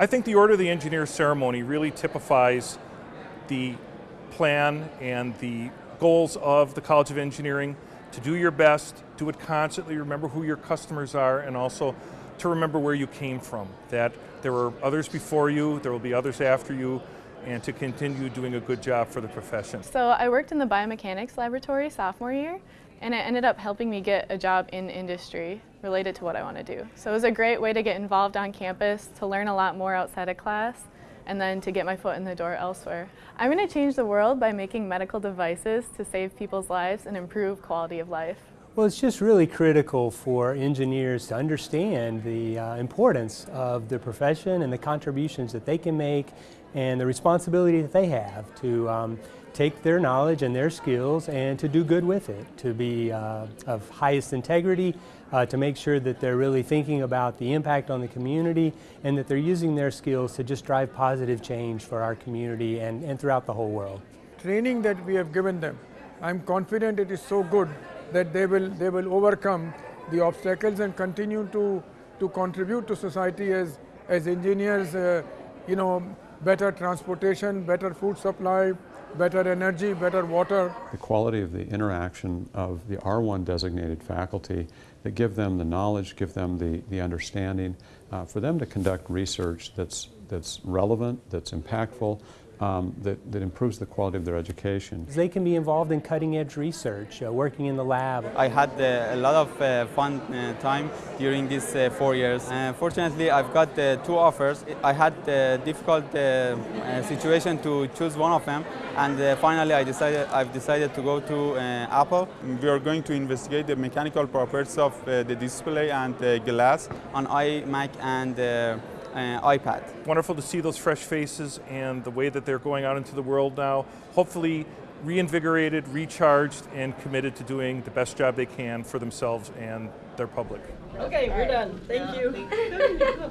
I think the Order of the Engineer ceremony really typifies the plan and the goals of the College of Engineering to do your best, do it constantly, remember who your customers are, and also to remember where you came from. That there were others before you, there will be others after you, and to continue doing a good job for the profession. So I worked in the biomechanics laboratory sophomore year, and it ended up helping me get a job in industry related to what I want to do. So it was a great way to get involved on campus, to learn a lot more outside of class, and then to get my foot in the door elsewhere. I'm going to change the world by making medical devices to save people's lives and improve quality of life. Well, it's just really critical for engineers to understand the uh, importance of the profession and the contributions that they can make and the responsibility that they have to um, take their knowledge and their skills and to do good with it, to be uh, of highest integrity, uh, to make sure that they're really thinking about the impact on the community and that they're using their skills to just drive positive change for our community and, and throughout the whole world. Training that we have given them, I'm confident it is so good that they will, they will overcome the obstacles and continue to, to contribute to society as, as engineers, uh, you know, better transportation, better food supply, better energy, better water. The quality of the interaction of the R1 designated faculty that give them the knowledge, give them the, the understanding, uh, for them to conduct research that's, that's relevant, that's impactful, um, that, that improves the quality of their education. They can be involved in cutting edge research, uh, working in the lab. I had uh, a lot of uh, fun uh, time during these uh, four years. fortunately, I've got uh, two offers. I had a difficult situation to choose one of them, and finally I decided, I've decided to go to Apple. We are going to investigate the mechanical properties of the display and the glass on iMac and uh, iPad. Wonderful to see those fresh faces and the way that they're going out into the world now. Hopefully reinvigorated, recharged, and committed to doing the best job they can for themselves and their public. Okay, we're done. Thank you.